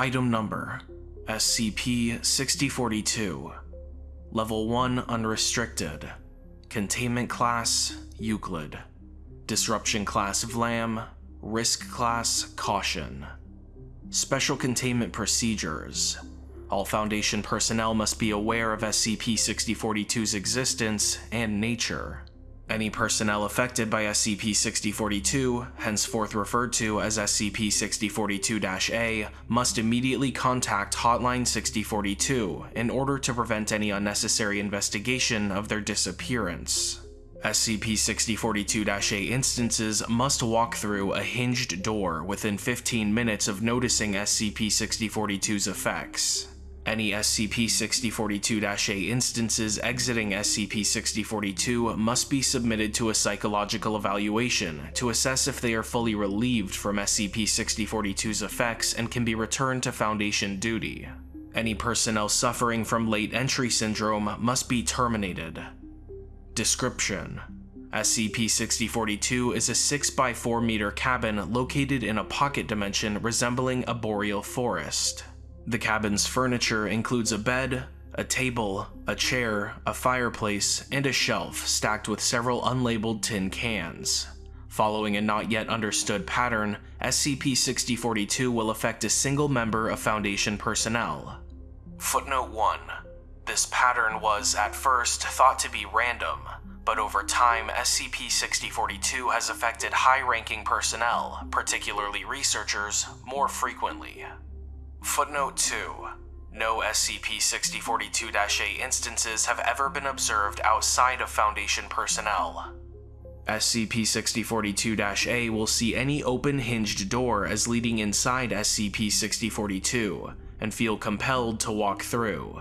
Item Number SCP-6042 Level 1 Unrestricted. Containment Class Euclid. Disruption Class Vlam Risk Class Caution. Special Containment Procedures. All Foundation personnel must be aware of SCP-6042's existence and nature. Any personnel affected by SCP-6042, henceforth referred to as SCP-6042-A, must immediately contact Hotline 6042 in order to prevent any unnecessary investigation of their disappearance. SCP-6042-A instances must walk through a hinged door within 15 minutes of noticing SCP-6042's effects. Any SCP-6042-A instances exiting SCP-6042 must be submitted to a psychological evaluation to assess if they are fully relieved from SCP-6042's effects and can be returned to Foundation duty. Any personnel suffering from late entry syndrome must be terminated. Description SCP-6042 is a 6x4 meter cabin located in a pocket dimension resembling a boreal forest. The cabin's furniture includes a bed, a table, a chair, a fireplace, and a shelf stacked with several unlabeled tin cans. Following a not yet understood pattern, SCP-6042 will affect a single member of Foundation personnel. Footnote 1. This pattern was, at first, thought to be random, but over time, SCP-6042 has affected high-ranking personnel, particularly researchers, more frequently. Footnote 2. No SCP-6042-A instances have ever been observed outside of Foundation personnel. SCP-6042-A will see any open hinged door as leading inside SCP-6042, and feel compelled to walk through.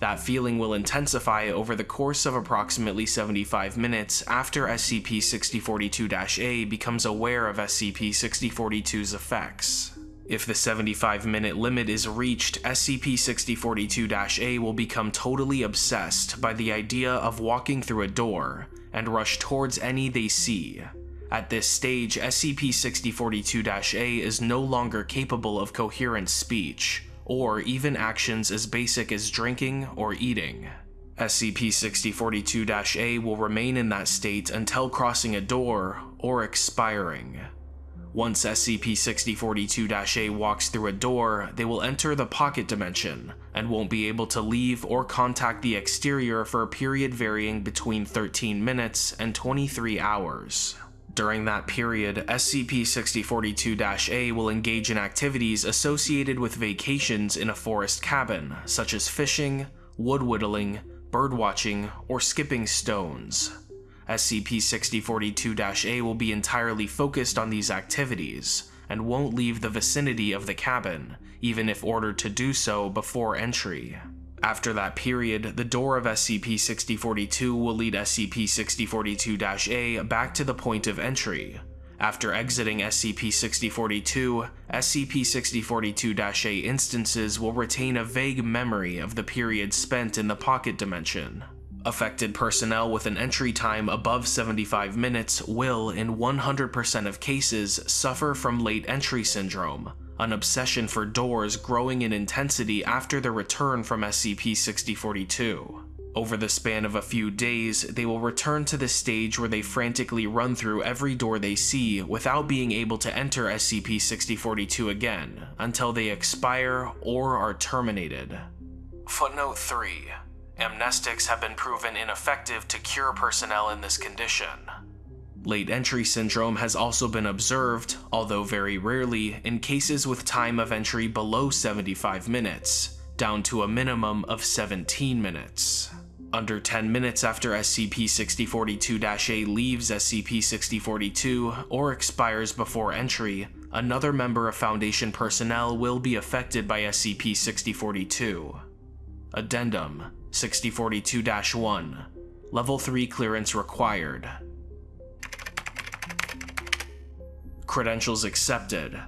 That feeling will intensify over the course of approximately 75 minutes after SCP-6042-A becomes aware of SCP-6042's effects. If the 75 minute limit is reached, SCP-6042-A will become totally obsessed by the idea of walking through a door and rush towards any they see. At this stage, SCP-6042-A is no longer capable of coherent speech, or even actions as basic as drinking or eating. SCP-6042-A will remain in that state until crossing a door or expiring. Once SCP-6042-A walks through a door, they will enter the pocket dimension, and won't be able to leave or contact the exterior for a period varying between 13 minutes and 23 hours. During that period, SCP-6042-A will engage in activities associated with vacations in a forest cabin, such as fishing, wood whittling, bird watching, or skipping stones. SCP-6042-A will be entirely focused on these activities, and won't leave the vicinity of the cabin, even if ordered to do so before entry. After that period, the door of SCP-6042 will lead SCP-6042-A back to the point of entry. After exiting SCP-6042, SCP-6042-A instances will retain a vague memory of the period spent in the pocket dimension. Affected personnel with an entry time above 75 minutes will, in 100% of cases, suffer from late entry syndrome, an obsession for doors growing in intensity after their return from SCP-6042. Over the span of a few days, they will return to the stage where they frantically run through every door they see without being able to enter SCP-6042 again, until they expire or are terminated. Footnote 3 Amnestics have been proven ineffective to cure personnel in this condition. Late entry syndrome has also been observed, although very rarely, in cases with time of entry below 75 minutes, down to a minimum of 17 minutes. Under 10 minutes after SCP-6042-A leaves SCP-6042 or expires before entry, another member of Foundation personnel will be affected by SCP-6042. Addendum 6042-1 Level 3 clearance required. Credentials accepted.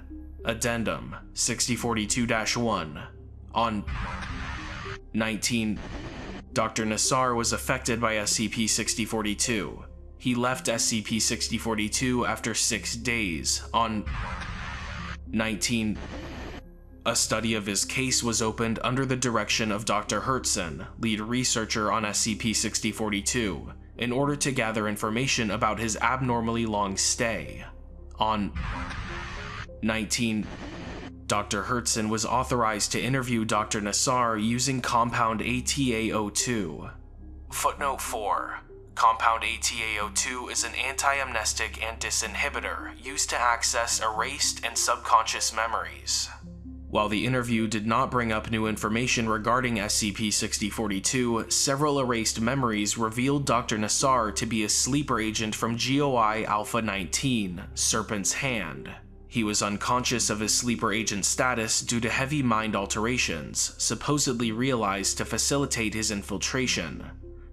Addendum 6042-1 On 19 Dr. Nassar was affected by SCP-6042. He left SCP-6042 after 6 days on 19 A study of his case was opened under the direction of Dr. Hertzen, lead researcher on SCP-6042, in order to gather information about his abnormally long stay. On 19 Dr. Hertzen was authorized to interview Dr. Nassar using compound ATA02. Footnote 4. Compound ATA02 is an anti-amnestic and disinhibitor used to access erased and subconscious memories. While the interview did not bring up new information regarding SCP-6042, several erased memories revealed Dr. Nassar to be a sleeper agent from GOI Alpha-19, Serpent's Hand. He was unconscious of his sleeper agent status due to heavy mind alterations, supposedly realized to facilitate his infiltration.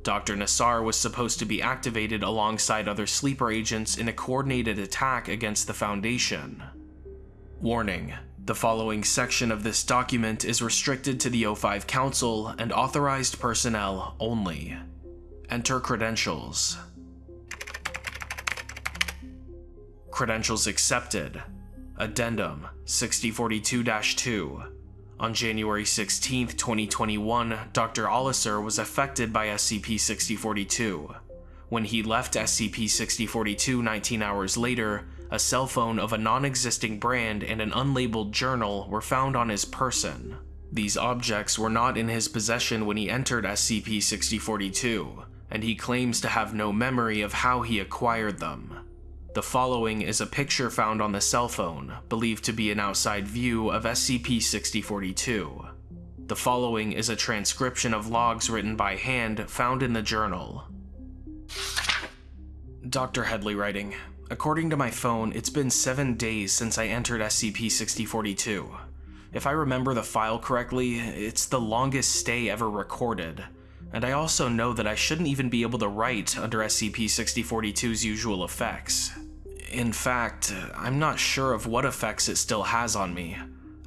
Dr. Nassar was supposed to be activated alongside other sleeper agents in a coordinated attack against the Foundation. Warning. The following section of this document is restricted to the O5 Council and authorized personnel only. Enter credentials. Credentials accepted. Addendum 6042-2 On January 16, 2021, Dr. Olliser was affected by SCP-6042. When he left SCP-6042 19 hours later, a cell phone of a non-existing brand and an unlabeled journal were found on his person. These objects were not in his possession when he entered SCP-6042, and he claims to have no memory of how he acquired them. The following is a picture found on the cell phone, believed to be an outside view of SCP-6042. The following is a transcription of logs written by hand found in the journal. Dr. Headley writing, According to my phone, it's been seven days since I entered SCP-6042. If I remember the file correctly, it's the longest stay ever recorded. And I also know that I shouldn't even be able to write under SCP-6042's usual effects. In fact, I'm not sure of what effects it still has on me.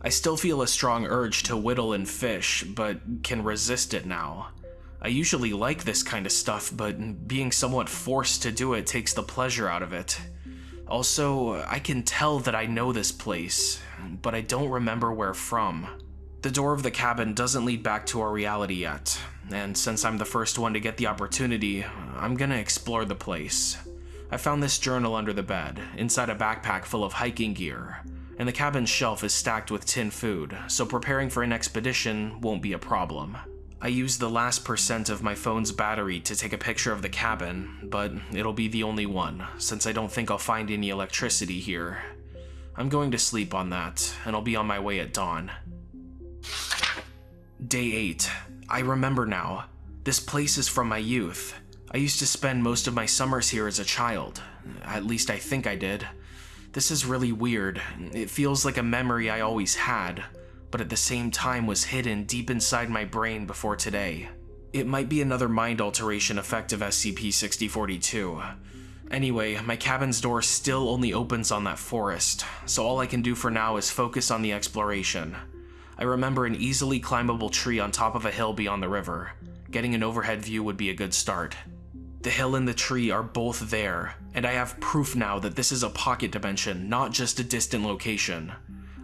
I still feel a strong urge to whittle and fish, but can resist it now. I usually like this kind of stuff, but being somewhat forced to do it takes the pleasure out of it. Also, I can tell that I know this place, but I don't remember where from. The door of the cabin doesn't lead back to our reality yet, and since I'm the first one to get the opportunity, I'm gonna explore the place. I found this journal under the bed, inside a backpack full of hiking gear, and the cabin's shelf is stacked with tin food, so preparing for an expedition won't be a problem. I used the last percent of my phone's battery to take a picture of the cabin, but it'll be the only one, since I don't think I'll find any electricity here. I'm going to sleep on that, and I'll be on my way at dawn. Day 8. I remember now. This place is from my youth. I used to spend most of my summers here as a child. At least I think I did. This is really weird. It feels like a memory I always had, but at the same time was hidden deep inside my brain before today. It might be another mind alteration effect of SCP-6042. Anyway, my cabin's door still only opens on that forest, so all I can do for now is focus on the exploration. I remember an easily climbable tree on top of a hill beyond the river. Getting an overhead view would be a good start. The hill and the tree are both there, and I have proof now that this is a pocket dimension, not just a distant location.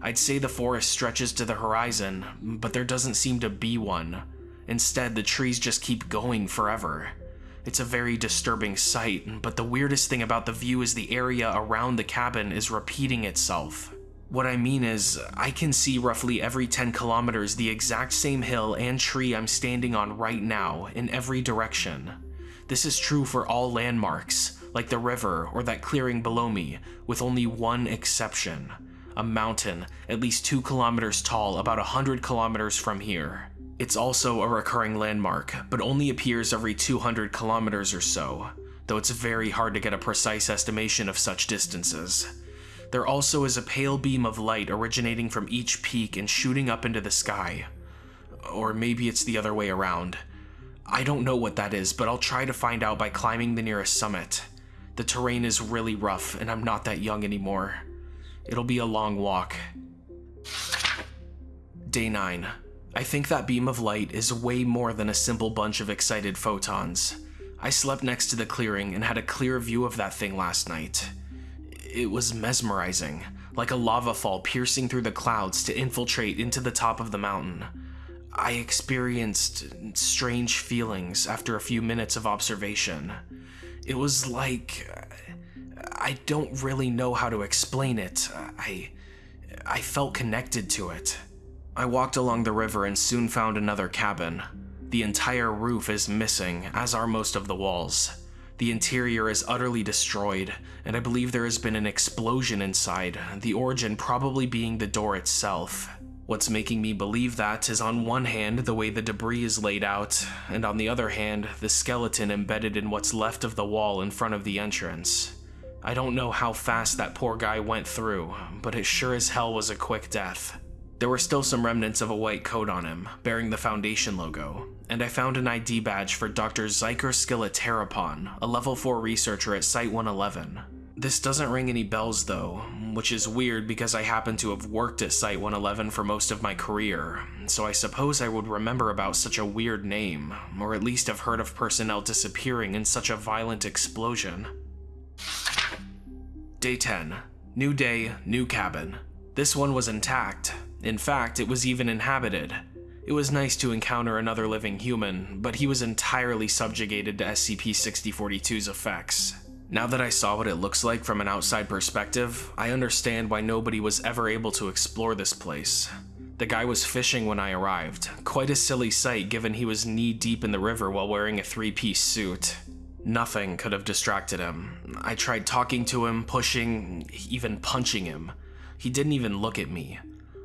I'd say the forest stretches to the horizon, but there doesn't seem to be one. Instead, the trees just keep going forever. It's a very disturbing sight, but the weirdest thing about the view is the area around the cabin is repeating itself. What I mean is, I can see roughly every 10 kilometers the exact same hill and tree I'm standing on right now, in every direction. This is true for all landmarks, like the river or that clearing below me, with only one exception. A mountain, at least 2 kilometers tall, about 100 kilometers from here. It's also a recurring landmark, but only appears every 200 kilometers or so, though it's very hard to get a precise estimation of such distances. There also is a pale beam of light originating from each peak and shooting up into the sky. Or maybe it's the other way around. I don't know what that is, but I'll try to find out by climbing the nearest summit. The terrain is really rough, and I'm not that young anymore. It'll be a long walk. Day 9. I think that beam of light is way more than a simple bunch of excited photons. I slept next to the clearing and had a clear view of that thing last night. It was mesmerizing, like a lava fall piercing through the clouds to infiltrate into the top of the mountain. I experienced strange feelings after a few minutes of observation. It was like. I don't really know how to explain it. I. I felt connected to it. I walked along the river and soon found another cabin. The entire roof is missing, as are most of the walls. The interior is utterly destroyed, and I believe there has been an explosion inside, the origin probably being the door itself. What's making me believe that is on one hand the way the debris is laid out, and on the other hand the skeleton embedded in what's left of the wall in front of the entrance. I don't know how fast that poor guy went through, but it sure as hell was a quick death. There were still some remnants of a white coat on him, bearing the Foundation logo, and I found an ID badge for Dr. Zyker Skilleterapon, a level 4 researcher at Site-111. This doesn't ring any bells though, which is weird because I happen to have worked at Site-111 for most of my career, so I suppose I would remember about such a weird name, or at least have heard of personnel disappearing in such a violent explosion. Day 10. New day, new cabin. This one was intact. In fact, it was even inhabited. It was nice to encounter another living human, but he was entirely subjugated to SCP-6042's effects. Now that I saw what it looks like from an outside perspective, I understand why nobody was ever able to explore this place. The guy was fishing when I arrived, quite a silly sight given he was knee-deep in the river while wearing a three-piece suit. Nothing could have distracted him. I tried talking to him, pushing, even punching him. He didn't even look at me.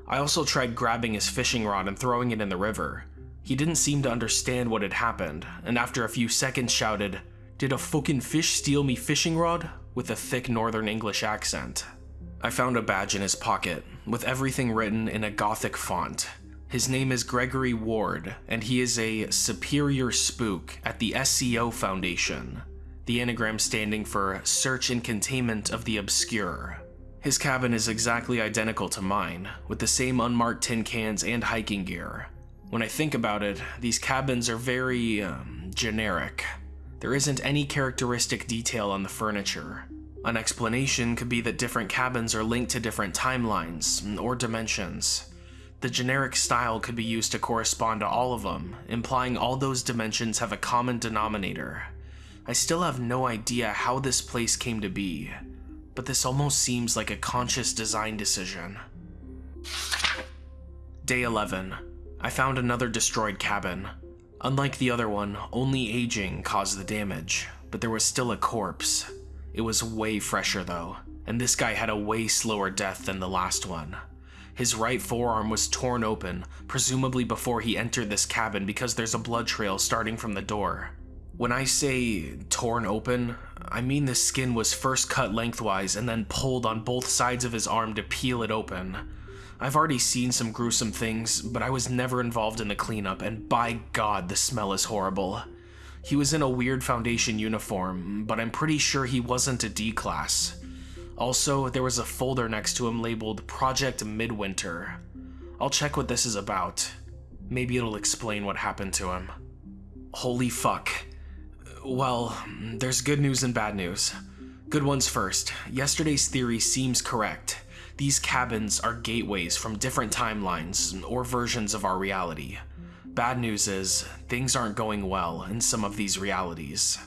I also tried grabbing his fishing rod and throwing it in the river. He didn't seem to understand what had happened, and after a few seconds shouted, Did a fucking fish steal me fishing rod? with a thick northern English accent. I found a badge in his pocket, with everything written in a gothic font. His name is Gregory Ward, and he is a Superior Spook at the SCO Foundation, the anagram standing for Search and Containment of the Obscure. His cabin is exactly identical to mine, with the same unmarked tin cans and hiking gear. When I think about it, these cabins are very, um, generic. There isn't any characteristic detail on the furniture. An explanation could be that different cabins are linked to different timelines or dimensions. The generic style could be used to correspond to all of them, implying all those dimensions have a common denominator. I still have no idea how this place came to be, but this almost seems like a conscious design decision. Day 11. I found another destroyed cabin. Unlike the other one, only aging caused the damage, but there was still a corpse. It was way fresher though, and this guy had a way slower death than the last one. His right forearm was torn open, presumably before he entered this cabin because there's a blood trail starting from the door. When I say torn open, I mean the skin was first cut lengthwise and then pulled on both sides of his arm to peel it open. I've already seen some gruesome things, but I was never involved in the cleanup, and by god, the smell is horrible. He was in a weird Foundation uniform, but I'm pretty sure he wasn't a D-class. Also, there was a folder next to him labeled Project Midwinter. I'll check what this is about. Maybe it'll explain what happened to him. Holy fuck. Well, there's good news and bad news. Good ones first. Yesterday's theory seems correct. These cabins are gateways from different timelines or versions of our reality. Bad news is, things aren't going well in some of these realities.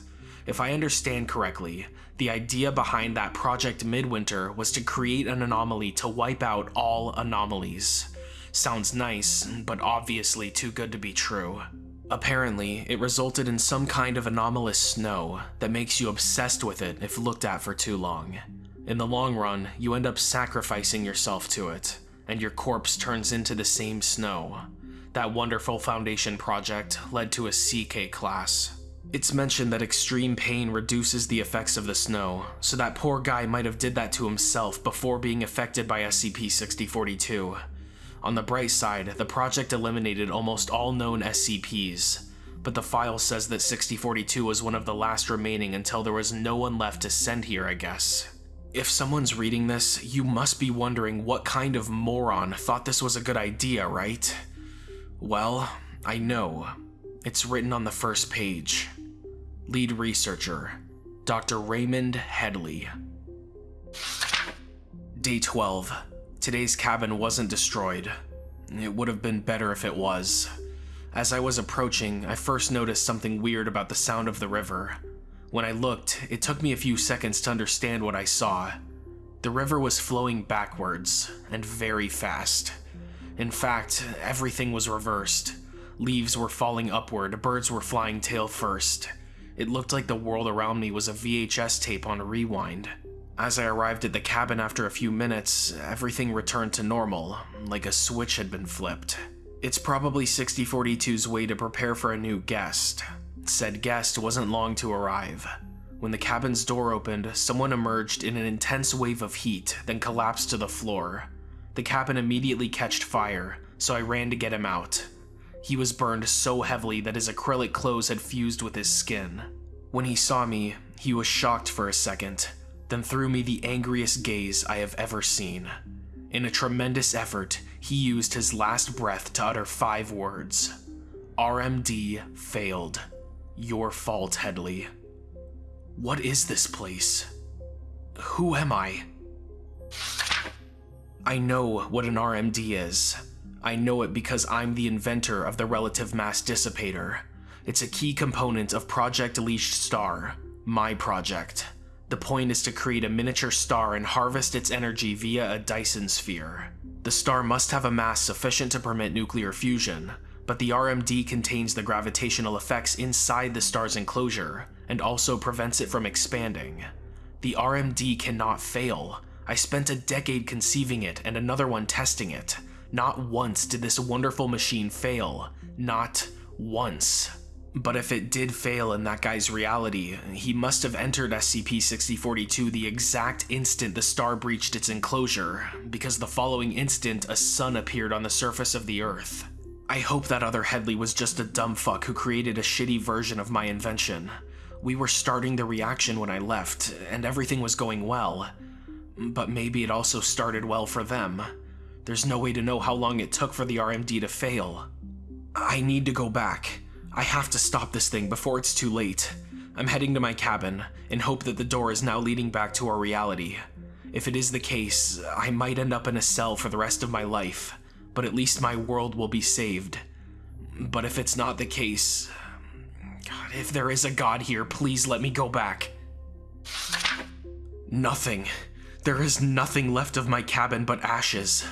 If I understand correctly, the idea behind that Project Midwinter was to create an anomaly to wipe out all anomalies. Sounds nice, but obviously too good to be true. Apparently, it resulted in some kind of anomalous snow that makes you obsessed with it if looked at for too long. In the long run, you end up sacrificing yourself to it, and your corpse turns into the same snow. That wonderful Foundation project led to a CK class. It's mentioned that extreme pain reduces the effects of the snow, so that poor guy might have did that to himself before being affected by SCP-6042. On the bright side, the project eliminated almost all known SCPs, but the file says that 6042 was one of the last remaining until there was no one left to send here, I guess. If someone's reading this, you must be wondering what kind of moron thought this was a good idea, right? Well, I know. It's written on the first page. Lead researcher, Dr. Raymond Headley. Day 12. Today's cabin wasn't destroyed. It would have been better if it was. As I was approaching, I first noticed something weird about the sound of the river. When I looked, it took me a few seconds to understand what I saw. The river was flowing backwards, and very fast. In fact, everything was reversed. Leaves were falling upward, birds were flying tail first. It looked like the world around me was a VHS tape on rewind. As I arrived at the cabin after a few minutes, everything returned to normal, like a switch had been flipped. It's probably 6042's way to prepare for a new guest. Said guest wasn't long to arrive. When the cabin's door opened, someone emerged in an intense wave of heat, then collapsed to the floor. The cabin immediately catched fire, so I ran to get him out. He was burned so heavily that his acrylic clothes had fused with his skin. When he saw me, he was shocked for a second, then threw me the angriest gaze I have ever seen. In a tremendous effort, he used his last breath to utter five words. RMD failed. Your fault, Headley. What is this place? Who am I? I know what an RMD is. I know it because I'm the inventor of the Relative Mass Dissipator. It's a key component of Project Leashed Star, my project. The point is to create a miniature star and harvest its energy via a Dyson sphere. The star must have a mass sufficient to permit nuclear fusion, but the RMD contains the gravitational effects inside the star's enclosure, and also prevents it from expanding. The RMD cannot fail. I spent a decade conceiving it and another one testing it. Not once did this wonderful machine fail. Not once. But if it did fail in that guy's reality, he must have entered SCP-6042 the exact instant the star breached its enclosure, because the following instant a sun appeared on the surface of the Earth. I hope that other Headley was just a dumb fuck who created a shitty version of my invention. We were starting the reaction when I left, and everything was going well. But maybe it also started well for them. There's no way to know how long it took for the RMD to fail. I need to go back. I have to stop this thing before it's too late. I'm heading to my cabin, in hope that the door is now leading back to our reality. If it is the case, I might end up in a cell for the rest of my life, but at least my world will be saved. But if it's not the case... God, if there is a god here, please let me go back. Nothing. There is nothing left of my cabin but ashes.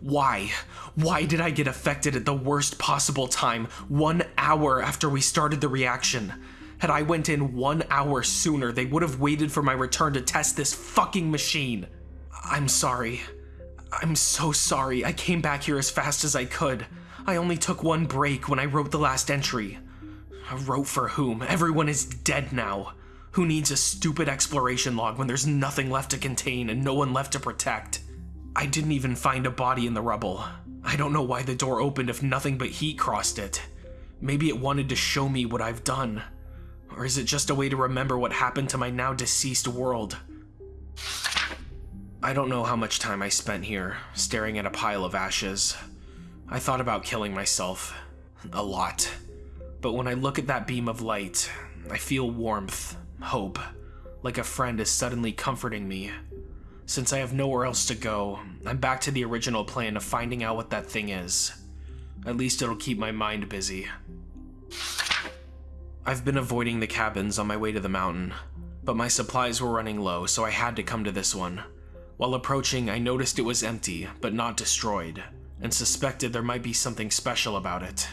Why? Why did I get affected at the worst possible time, one hour after we started the reaction? Had I went in one hour sooner, they would have waited for my return to test this fucking machine. I'm sorry. I'm so sorry. I came back here as fast as I could. I only took one break when I wrote the last entry. I wrote for whom? Everyone is dead now. Who needs a stupid exploration log when there's nothing left to contain and no one left to protect? I didn't even find a body in the rubble. I don't know why the door opened if nothing but heat crossed it. Maybe it wanted to show me what I've done. Or is it just a way to remember what happened to my now deceased world? I don't know how much time I spent here, staring at a pile of ashes. I thought about killing myself. A lot. But when I look at that beam of light, I feel warmth, hope, like a friend is suddenly comforting me. Since I have nowhere else to go, I'm back to the original plan of finding out what that thing is. At least it'll keep my mind busy. I've been avoiding the cabins on my way to the mountain, but my supplies were running low, so I had to come to this one. While approaching, I noticed it was empty, but not destroyed, and suspected there might be something special about it.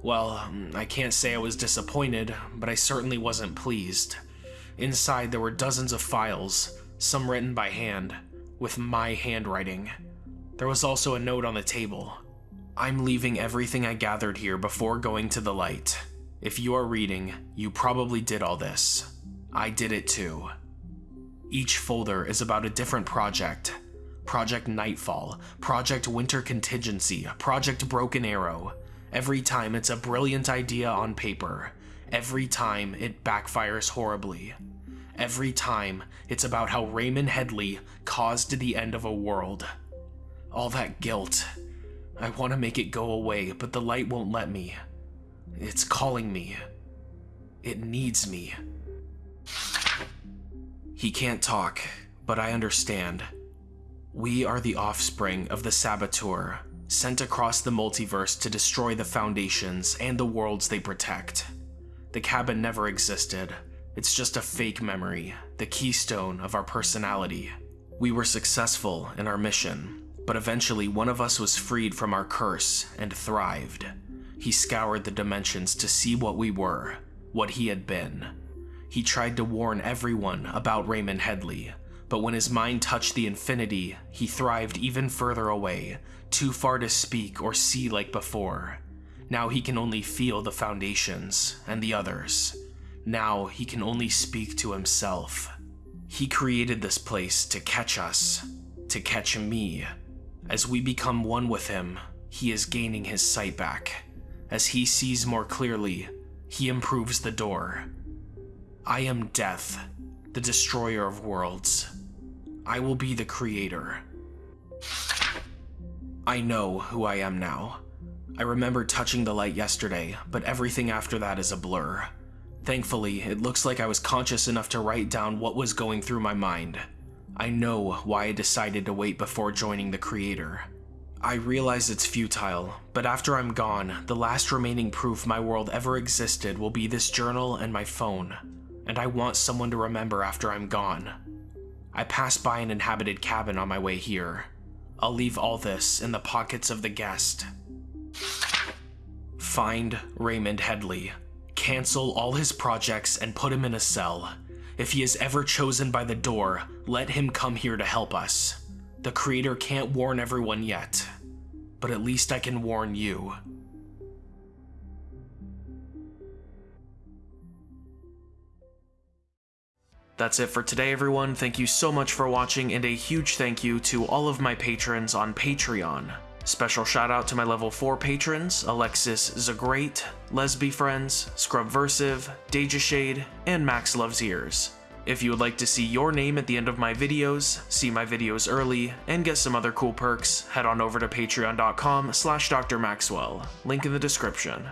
Well, I can't say I was disappointed, but I certainly wasn't pleased. Inside there were dozens of files, some written by hand, with my handwriting. There was also a note on the table. I'm leaving everything I gathered here before going to the light. If you are reading, you probably did all this. I did it too. Each folder is about a different project. Project Nightfall, Project Winter Contingency, Project Broken Arrow. Every time it's a brilliant idea on paper. Every time it backfires horribly. Every time, it's about how Raymond Headley caused the end of a world. All that guilt. I want to make it go away, but the light won't let me. It's calling me. It needs me. He can't talk, but I understand. We are the offspring of the Saboteur, sent across the multiverse to destroy the Foundations and the worlds they protect. The cabin never existed. It's just a fake memory, the keystone of our personality. We were successful in our mission, but eventually one of us was freed from our curse and thrived. He scoured the dimensions to see what we were, what he had been. He tried to warn everyone about Raymond Headley, but when his mind touched the infinity, he thrived even further away, too far to speak or see like before. Now he can only feel the foundations and the others. Now he can only speak to himself. He created this place to catch us, to catch me. As we become one with him, he is gaining his sight back. As he sees more clearly, he improves the door. I am death, the destroyer of worlds. I will be the creator. I know who I am now. I remember touching the light yesterday, but everything after that is a blur. Thankfully, it looks like I was conscious enough to write down what was going through my mind. I know why I decided to wait before joining the creator. I realize it's futile, but after I'm gone, the last remaining proof my world ever existed will be this journal and my phone, and I want someone to remember after I'm gone. I pass by an inhabited cabin on my way here. I'll leave all this in the pockets of the guest. Find Raymond Headley. Cancel all his projects and put him in a cell. If he is ever chosen by the door, let him come here to help us. The creator can't warn everyone yet, but at least I can warn you. That's it for today, everyone. Thank you so much for watching, and a huge thank you to all of my patrons on Patreon. Special shout out to my level 4 patrons, Alexis Zagrate, Lesby Friends, Scrubversive, Deja Shade, and Max Loves Ears. If you would like to see your name at the end of my videos, see my videos early, and get some other cool perks, head on over to patreon.com slash drmaxwell, link in the description.